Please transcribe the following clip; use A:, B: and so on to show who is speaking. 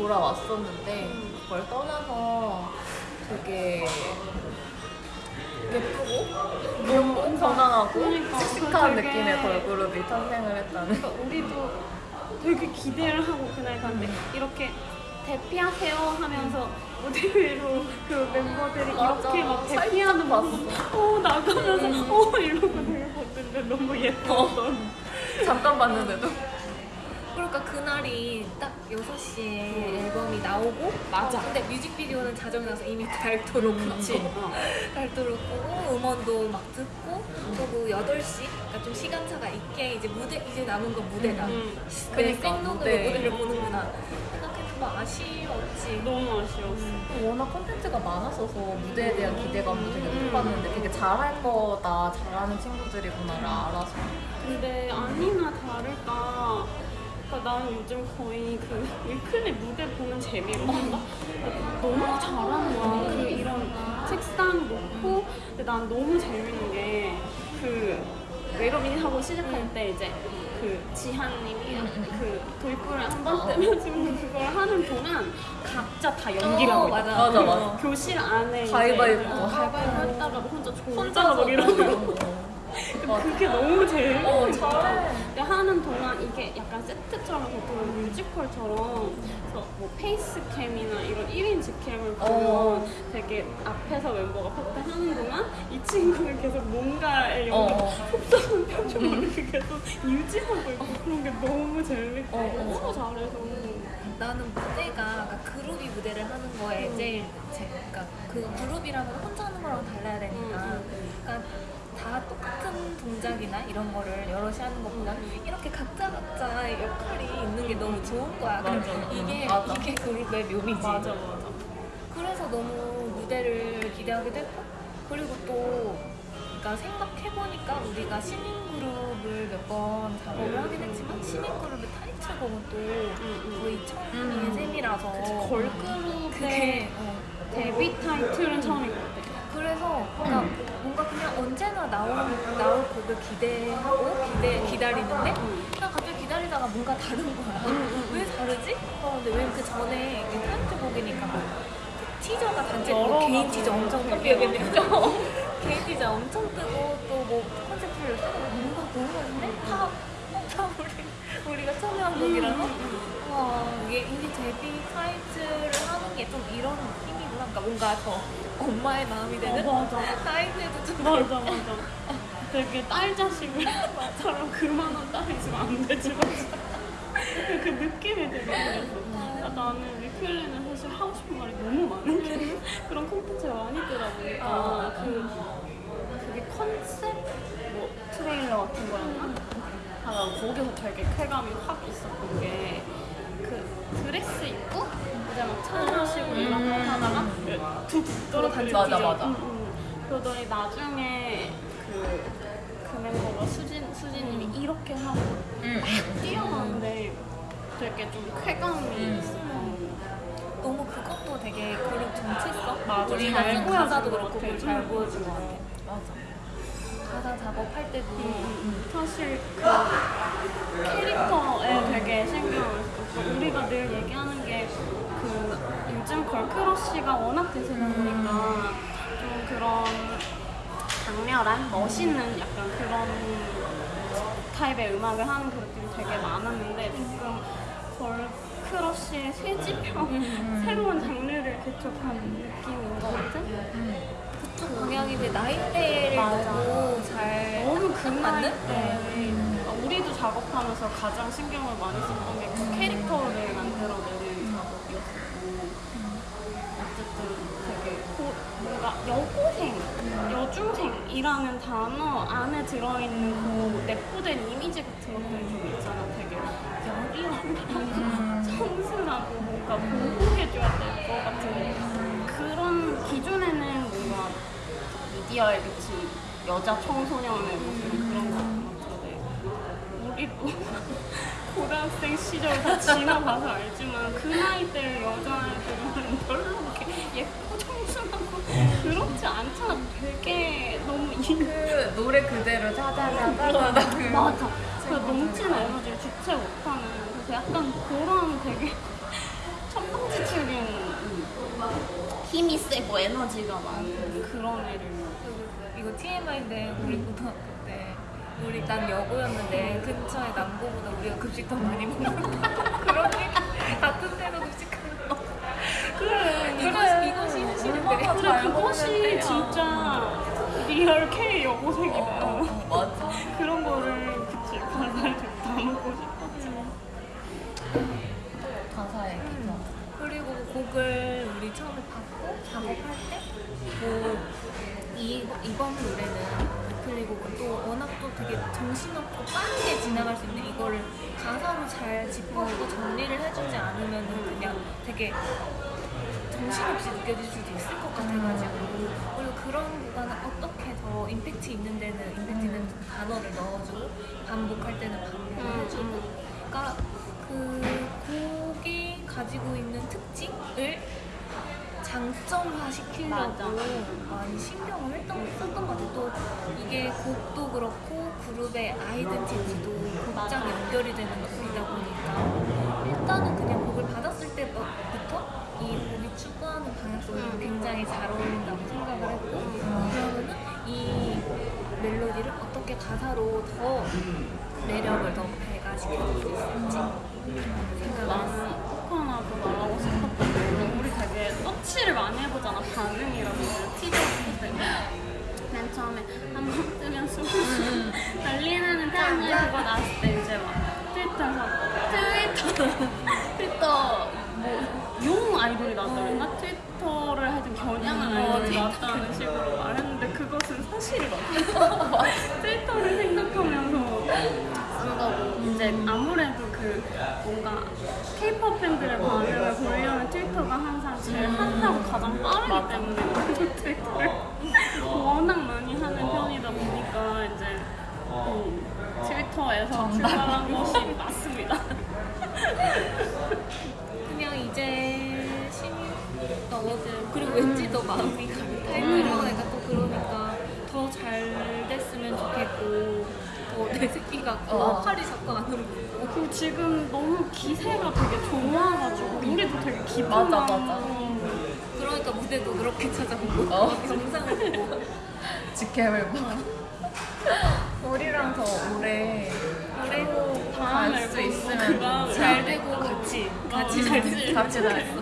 A: 돌아왔었는데 그걸 떠나서 되게 예쁘고 귀엽고 편안하고
B: 그러니까
A: 씩씩한
B: 되게-
A: 느낌의 걸그룹이 탄생을 했다는.
B: 그러니까 우리도 되게 기대를 하고 그날 갔는데 이렇게 대피하세요 하면서 무대 위로 그 멤버들이
A: 맞아.
B: 이렇게 막 대피하는. 모습. 어. 나가면서 어 이러고 되게 봤는데 너무 예뻤어
A: 잠깐 봤는데도
C: 그러니까 그날이 딱 6시에 앨범이 나오고
B: 맞아.
C: 근데 뮤직비디오는 자정에 나서 이미 달도록 그치 달도록 끄고 음원도 막 듣고 그리고 8시 그러니까 좀 시간차가 있게 이제 무대 이제 남은 건 무대다.
B: 음,
C: 그냥
A: 그러니까,
C: 생눈으로
A: 무대.
C: 무대를 보는구나. 생각해도 막 아쉬웠지.
B: 너무 아쉬웠어.
A: 워낙 콘텐츠가 많았어서 무대에 대한 기대감도 되게 높았는데 되게 잘할 거다 잘하는 친구들이구나를 알아서.
B: 근데 아니나 다를까 그러니까 나는 요즘 거의 그 위클리 무대 보는 재미로 한다? 너무 잘하는 거야 그 이런 책상 놓고 근데 난 너무 재밌는 게 그 외로민 하고 시작할 때 이제 그 지한님이 그 도입부를 한번 뜨면 그걸 하는 동안 각자 다 연기를
C: 어,
B: 하고
C: 맞아.
B: 있다.
A: 맞아 맞아
B: 교실 안에 이제
A: 가위바위보.
B: 어, 가위바위보 했다가 혼자 졸다가
A: 혼자서
B: 막 이러고 그게 너무 재밌는
A: 어
B: 거야.
A: 잘해
B: 근데 하는 동안 이게 약간 세트처럼 보통 뮤지컬처럼 그래서 뭐 face cam이나 이런 1인 직캠을 보면
A: 어.
B: 되게 앞에서 멤버가 파트 하는 동안 이 친구는 계속 뭔가에
A: 어,
B: 연기
A: 어.
B: 속상한 표정을 계속 유지하고 있고 그런 게 너무 재밌고
A: 어, 어.
B: 너무 잘해서
C: 나는 무대가 그러니까 그룹이 무대를 하는 거에
B: 음.
C: 제일 제, 그러니까 그 그룹이라면 혼자 하는 거랑 달라야 되니까
B: 음,
C: 그러니까 다 똑같은 동작이나 이런 거를 여럿이 하는 것보다 이렇게 각자 각자의 역할이 있는 게 너무 좋은 거야.
A: 맞아.
C: 이게
A: 맞아.
C: 이게 그룹의 묘미지.
B: 맞아 맞아
C: 그래서 너무 무대를 기대하게 됐고 그리고 또 그러니까 생각해 보니까 우리가 신인 그룹을 몇 번 작업을 하긴 했지만 신인 그룹의 타이틀곡은 또 거의 처음인
A: 음.
C: 셈이라서
B: 걸그룹의
C: 어,
B: 데뷔 타이틀은 처음인
C: 그래서 그러니까 뭔가 그냥 언제나 나올 나올 곡을 기대하고 기대 기다리는데 그냥 갑자기 기다리다가 뭔가 다른 거야. 왜 다르지? 어, 근데 왜 그 전에 그 타이틀곡이니까 뭐 티저가 단체 뭐 개인 티저 엄청 뜨고 어, 개인 티저 엄청 뜨고 또뭐 콘셉트를 쓰고 뭔가 많은데 다, 어, 다 우리 우리가 참여한 곡이라서 와 이게 이게 데뷔 타이틀을 하는 게 좀 이런 느낌이구나. 그러니까 뭔가 더 엄마의 마음이 되는
B: 어, 맞아.
C: 사이즈도 좀
B: 맞아 맞아 되게 딸 자식을 사람 그만한 딸이 있으면 안 되지 그 느낌이 되게 그랬어 아, 나는 위클리는 사실 하고 싶은 말이 너무 많은 게 그런 콘텐츠가 많이 뜨다 보니까
A: 아.
B: 그 그게 컨셉 뭐 트레일러 같은 거였나? 하다 거기서 되게 쾌감이 확 있었던 게 그 드레스 입고 이제 막 차하시고 이런 거 하다가 툭 떨어뜨리고
A: 맞아, 맞아.
B: 응, 응. 그러더니 나중에 그, 그 멤버가 수진, 수진님이 이렇게 하고
A: 응, 응.
B: 뛰어가는데 되게 좀 쾌감이
A: 음.
B: 있어.
C: 너무 그것도 되게 그룹 정체성?
B: 맞아,
C: 우리가
B: 잘
C: 가사도
B: 것
C: 그렇고 잘
B: 음.
C: 보여준 것 같아.
A: 맞아
C: 가사 작업할 때도
B: 사실 그 캐릭터에 되게 신경을 우리가 늘 얘기하는 게 그 요즘 걸크러쉬가 워낙 대세다 보니까 좀 그런 강렬한 멋있는 약간 그런 타입의 음악을 하는 그룹들이 되게 많았는데 조금 걸크러쉬의 쇠지형 새로운 장르를 개척한 느낌인 것 같은
C: 그쪽 방향인데 나이대를
B: 맞아.
C: 너무 잘
B: 너무 그
C: 맞는?
B: 우리도 작업하면서 가장 신경을 많이 썼던 게 그 캐릭터를 만들어내는 작업이었고 어쨌든 되게 고- 뭔가 여고생, 여중생이라는 단어 안에 들어있는 그 내포된 이미지 같은 것들이 좀 있잖아. 되게 여리하고 성스하고 뭔가 보호해줘야 될 것 같은 그런 기존에는 뭔가 미디어에 비친 여자 청소년의 모습 그런 우리도 고등학생 시절 다 지나봐서 알지만 그 나이 때 여자애들은 별로 그렇게 예쁘고 청순하고 그렇지 않잖아. 되게 너무
A: 이그 노래 그대로 자자자자자 그
B: 맞아 그 넘치는 에너지를 주체 못하는 그래서 약간 그런 되게 천방지축인 힘이 세고 에너지가 많은 그런 애를
C: 이거 TMI인데 우리 고등학교 때 우리 난 여고였는데 근처에 남고보다 우리가 급식 더 많이 먹는다. 그런 얘기 같은 데로 급식하는 거. 그래 이것이 이것이 현실인데
B: 그것이 진짜 real K 여고생이다.
A: 어, 맞아.
B: 그런 거를 그치 가사를 좀 담고 싶었지.
A: 가사에 기타.
C: 그리고 곡을 우리 처음에 받고 작업할 때뭐 이번 노래는 리플리곡은 또 워낙 또 되게 정신없고 빠르게 지나갈 수 있는 이거를 가사로 잘 짚어주고 정리를 해주지 않으면 그냥 되게 정신없이 느껴질 수도 있을 것 같아가지고. 그리고 그런 구간은 어떻게 더 임팩트 있는 데는 임팩트 있는 단어를 넣어주고 반복할 때는 반복을 해주고. 그러니까 그 곡이 가지고 있는 장점화 시키려고
B: 맞아.
C: 많이 신경을 했던, 썼던 것 같아요. 또 이게 곡도 그렇고 그룹의 아이덴티티도 곡장 연결이 되는 곡이다 보니까 일단은 그냥 곡을 받았을 때부터 이 곡이 추구하는 방향성이 굉장히 잘 어울린다고 생각을 했고 그러면은 이 멜로디를 어떻게 가사로 더 매력을 더 배가시켜줄 수 있을지 생각을 했어.
B: 나 해보잖아 반응이라고 티저 했을 때맨 처음에 한번 뜨면 숨 난리 나는 짱을 그거 나왔을 때 이제 막 트위터에서 트위터. 트위터 뭐용 아이돌이 나왔다 그랬나? 트위터를 하여튼 겨냥한 아이돌이 나왔다는 식으로 말했는데 그것은 사실이 맞아. 트위터를 생각하면서 쓴다고 이제 아무래도 그 뭔가 케이팝 팬들의 반응을 보려면 트위터가 항상 제일 핫하고 가장 빠르기 때문에 그 트위터를 워낙 많이 하는 편이다 보니까 이제 음, 트위터에서 출발한 것이 맞습니다.
C: 그냥 이제 신입 너어들 그리고 왠지 더 마음이 가는 타이틀이니까 또 그러니까 더 잘 됐으면 좋겠고 더내 새끼 같고
A: 어.
C: 팔이 자꾸 안 오르고.
B: 그리고 지금 너무 기세가 되게 좋아가지고 우리도 되게 기분만
A: 맞아, 맞아.
C: 무대도 그렇게 찾아보고
A: 어.
C: 영상을 보고
A: 직캠을 봐. 우리랑 더 오래
B: 다음
A: 갈수 있으면
C: 잘 되고 같이 같이 잘 됐으면
A: 같이 잘
C: 좋겠어.